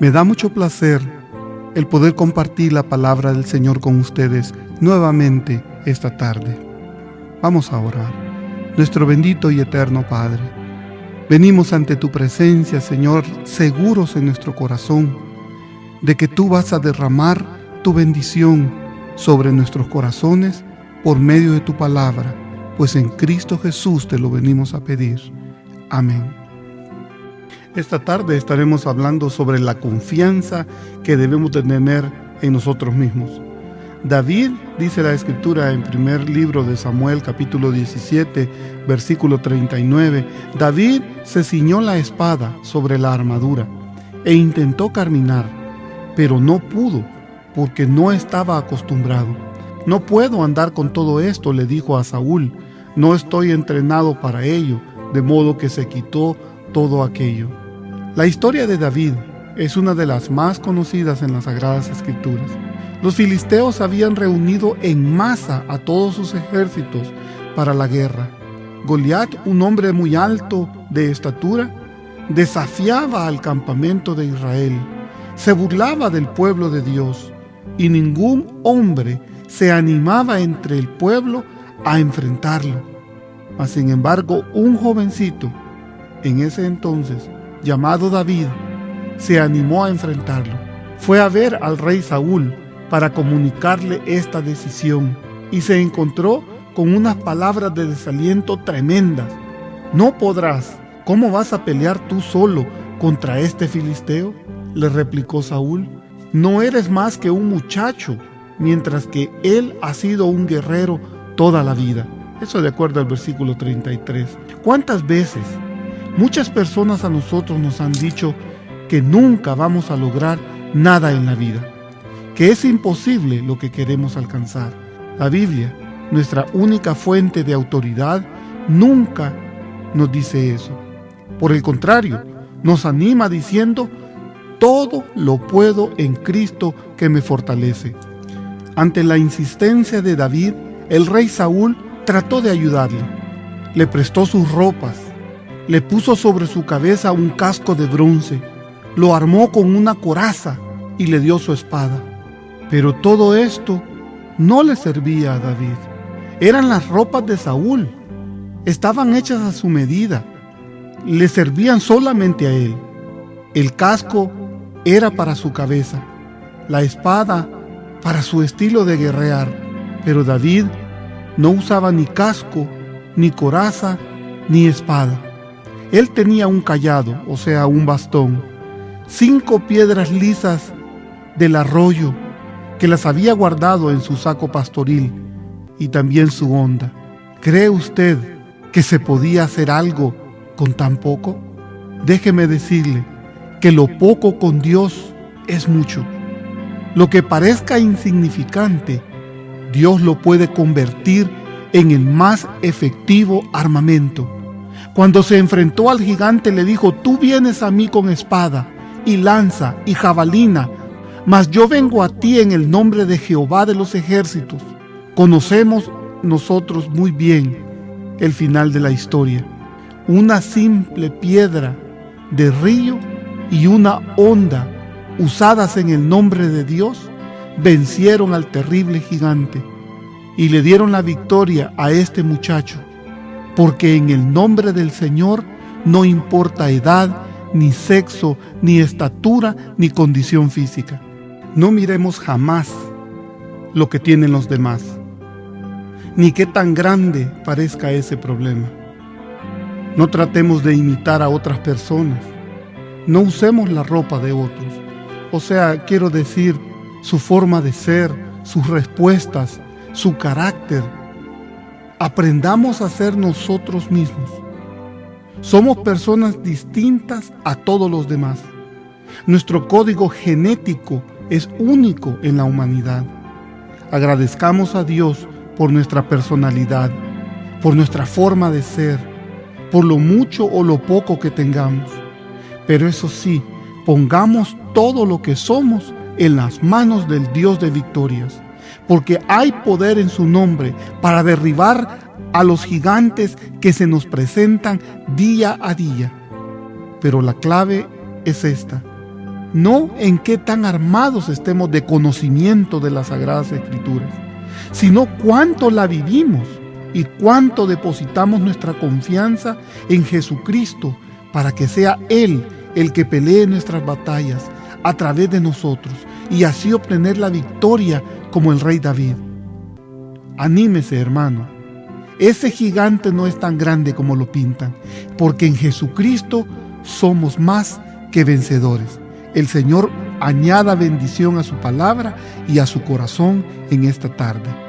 Me da mucho placer el poder compartir la palabra del Señor con ustedes nuevamente esta tarde. Vamos a orar. Nuestro bendito y eterno Padre, venimos ante tu presencia, Señor, seguros en nuestro corazón de que tú vas a derramar tu bendición sobre nuestros corazones por medio de tu palabra, pues en Cristo Jesús te lo venimos a pedir. Amén. Esta tarde estaremos hablando sobre la confianza que debemos tener en nosotros mismos. David, dice la escritura en primer libro de Samuel capítulo 17, versículo 39, David se ciñó la espada sobre la armadura e intentó caminar, pero no pudo porque no estaba acostumbrado. No puedo andar con todo esto, le dijo a Saúl, no estoy entrenado para ello, de modo que se quitó todo aquello. La historia de David es una de las más conocidas en las Sagradas Escrituras. Los filisteos habían reunido en masa a todos sus ejércitos para la guerra. Goliat, un hombre muy alto de estatura, desafiaba al campamento de Israel, se burlaba del pueblo de Dios y ningún hombre se animaba entre el pueblo a enfrentarlo. Mas sin embargo, un jovencito en ese entonces llamado David, se animó a enfrentarlo. Fue a ver al rey Saúl para comunicarle esta decisión y se encontró con unas palabras de desaliento tremendas. No podrás. ¿Cómo vas a pelear tú solo contra este filisteo? Le replicó Saúl. No eres más que un muchacho, mientras que él ha sido un guerrero toda la vida. Eso de acuerdo al versículo 33. ¿Cuántas veces Muchas personas a nosotros nos han dicho que nunca vamos a lograr nada en la vida, que es imposible lo que queremos alcanzar. La Biblia, nuestra única fuente de autoridad, nunca nos dice eso. Por el contrario, nos anima diciendo, todo lo puedo en Cristo que me fortalece. Ante la insistencia de David, el rey Saúl trató de ayudarle. Le prestó sus ropas, le puso sobre su cabeza un casco de bronce, lo armó con una coraza y le dio su espada. Pero todo esto no le servía a David. Eran las ropas de Saúl. Estaban hechas a su medida. Le servían solamente a él. El casco era para su cabeza, la espada para su estilo de guerrear. Pero David no usaba ni casco, ni coraza, ni espada. Él tenía un callado, o sea, un bastón, cinco piedras lisas del arroyo que las había guardado en su saco pastoril y también su honda. ¿Cree usted que se podía hacer algo con tan poco? Déjeme decirle que lo poco con Dios es mucho. Lo que parezca insignificante, Dios lo puede convertir en el más efectivo armamento. Cuando se enfrentó al gigante le dijo, tú vienes a mí con espada y lanza y jabalina, mas yo vengo a ti en el nombre de Jehová de los ejércitos. Conocemos nosotros muy bien el final de la historia. Una simple piedra de río y una onda usadas en el nombre de Dios vencieron al terrible gigante y le dieron la victoria a este muchacho porque en el nombre del Señor no importa edad, ni sexo, ni estatura, ni condición física. No miremos jamás lo que tienen los demás, ni qué tan grande parezca ese problema. No tratemos de imitar a otras personas. No usemos la ropa de otros. O sea, quiero decir, su forma de ser, sus respuestas, su carácter, aprendamos a ser nosotros mismos. Somos personas distintas a todos los demás. Nuestro código genético es único en la humanidad. Agradezcamos a Dios por nuestra personalidad, por nuestra forma de ser, por lo mucho o lo poco que tengamos. Pero eso sí, pongamos todo lo que somos en las manos del Dios de victorias porque hay poder en su nombre para derribar a los gigantes que se nos presentan día a día. Pero la clave es esta. No en qué tan armados estemos de conocimiento de las Sagradas Escrituras, sino cuánto la vivimos y cuánto depositamos nuestra confianza en Jesucristo para que sea Él el que pelee nuestras batallas a través de nosotros y así obtener la victoria como el rey David. Anímese, hermano. Ese gigante no es tan grande como lo pintan, porque en Jesucristo somos más que vencedores. El Señor añada bendición a su palabra y a su corazón en esta tarde.